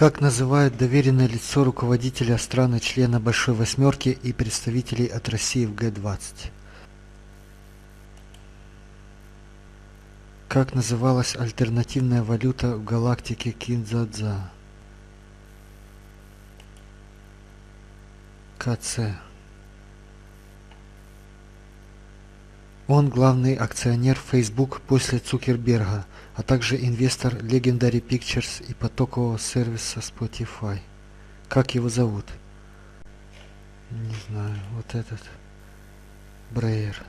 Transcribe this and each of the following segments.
Как называют доверенное лицо руководителя страны-члена Большой Восьмерки и представителей от России в Г-20? Как называлась альтернативная валюта в галактике Кинзадза? КЦ. Он главный акционер Facebook после Цукерберга, а также инвестор Legendary Pictures и потокового сервиса Spotify. Как его зовут? Не знаю, вот этот. Брейер.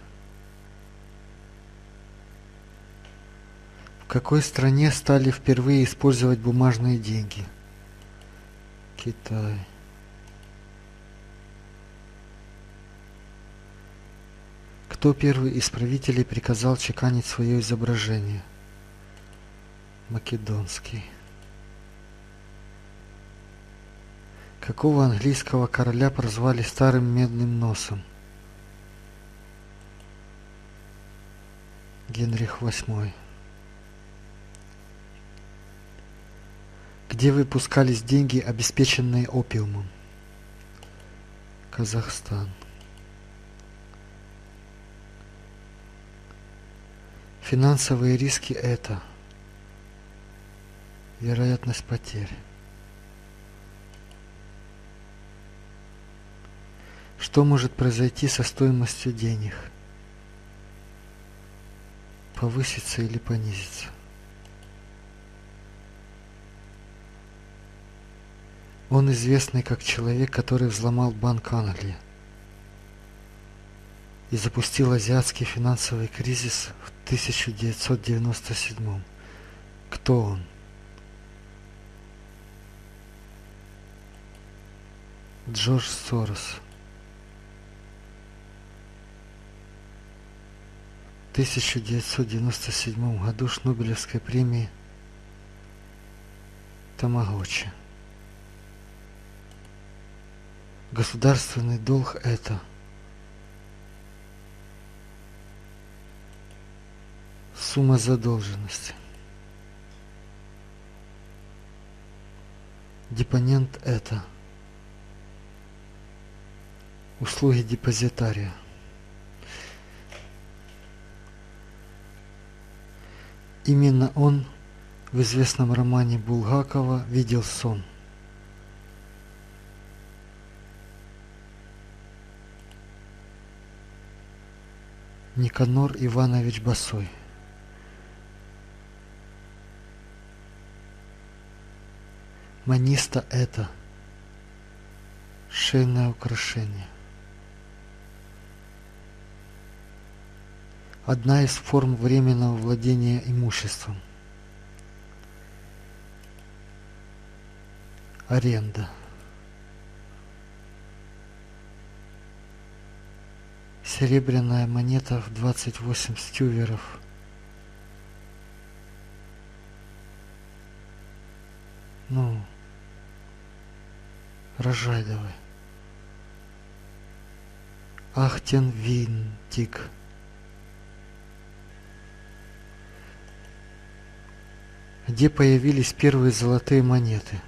В какой стране стали впервые использовать бумажные деньги? Китай. Кто первый из правителей приказал чеканить свое изображение? Македонский. Какого английского короля прозвали старым медным носом? Генрих VIII. Где выпускались деньги, обеспеченные опиумом? Казахстан. Финансовые риски это вероятность потерь. Что может произойти со стоимостью денег? Повыситься или понизиться? Он известный как человек, который взломал Банк Англии и запустил азиатский финансовый кризис в 1997. Кто он? Джордж Сорос. В 1997 году Шнобелевской премии Тамагочи. Государственный долг это – Сумма задолженности. Депонент это услуги депозитария. Именно он в известном романе Булгакова видел сон. Никанор Иванович Басой Маниста это шейное украшение. Одна из форм временного владения имуществом. Аренда. Серебряная монета в 28 стюверов – Ну, рожай давай. Ахтен винтик. Где появились первые золотые монеты?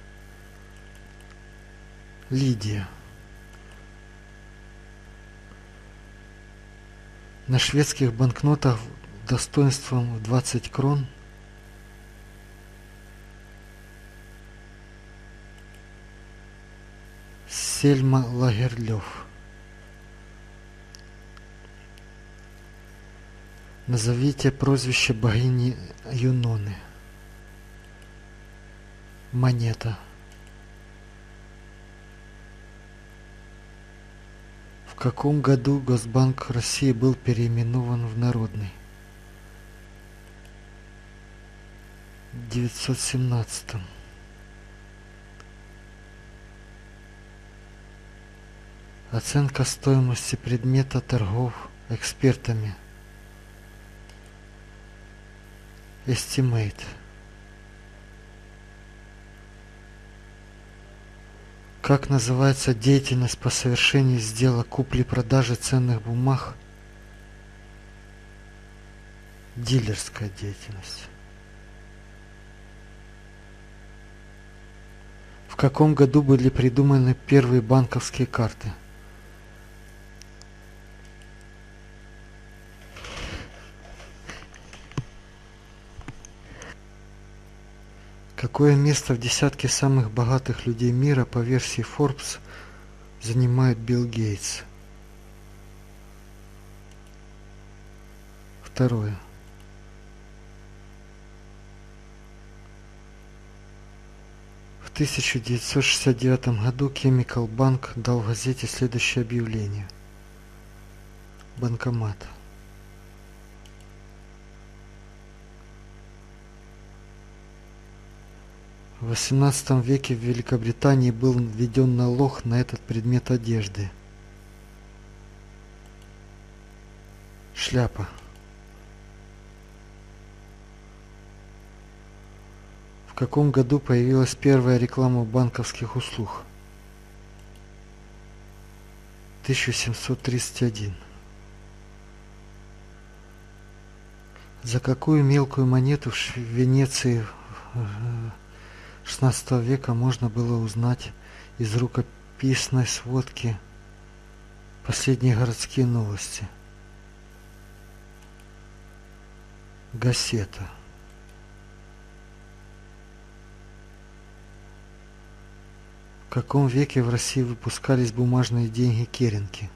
Лидия. На шведских банкнотах достоинством в 20 крон – Сельма Лагерлёв. Назовите прозвище богини Юноны. Монета. В каком году Госбанк России был переименован в Народный? В 917. Оценка стоимости предмета торгов экспертами. Estimate. Как называется деятельность по совершению сделок купли-продажи ценных бумаг? Дилерская деятельность. В каком году были придуманы первые банковские карты? Какое место в десятке самых богатых людей мира по версии Forbes занимает Билл Гейтс? Второе. В 1969 году Chemical Bank дал газете следующее объявление. Банкомат. В XVIII веке в Великобритании был введен налог на этот предмет одежды. Шляпа. В каком году появилась первая реклама банковских услуг? 1731. За какую мелкую монету в Венеции XVI века можно было узнать из рукописной сводки последние городские новости? Газета. В каком веке в России выпускались бумажные деньги керенки?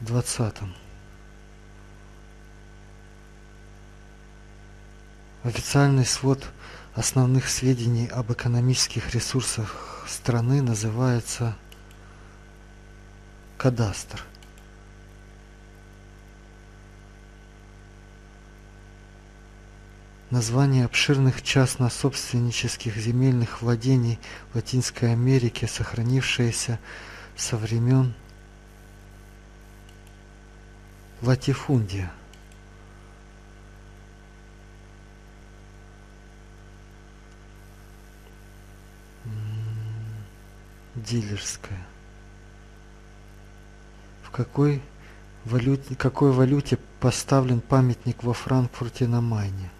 В двадцатом. Официальный свод основных сведений об экономических ресурсах страны называется кадастр. Название обширных частно-собственнических земельных владений в Латинской Америке, сохранившееся со времен латифундия. Дилерская. В какой валюте, какой валюте поставлен памятник во Франкфурте на Майне?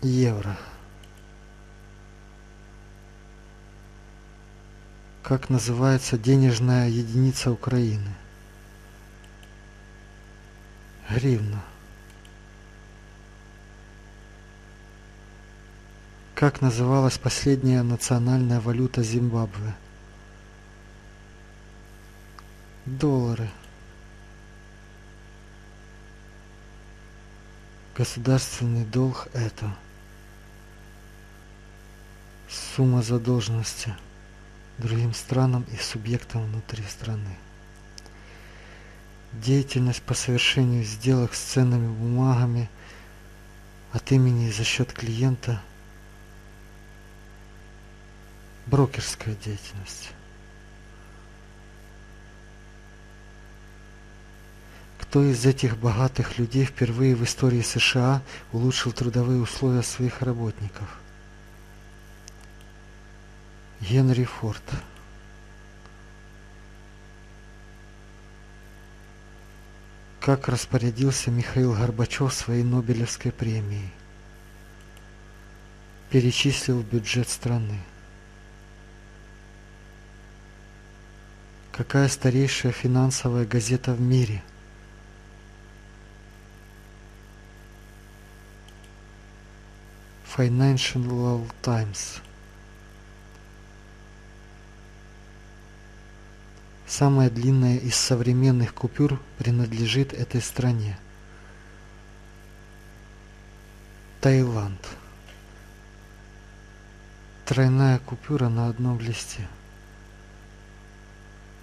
евро как называется денежная единица Украины гривна как называлась последняя национальная валюта Зимбабве доллары государственный долг это сумма задолженности другим странам и субъектам внутри страны. Деятельность по совершению сделок с ценными бумагами от имени и за счет клиента. Брокерская деятельность. Кто из этих богатых людей впервые в истории США улучшил трудовые условия своих работников? Генри Форд. Как распорядился Михаил Горбачев своей Нобелевской премией? Перечислил бюджет страны. Какая старейшая финансовая газета в мире? Financial Times. Самая длинная из современных купюр принадлежит этой стране. Таиланд. Тройная купюра на одном листе.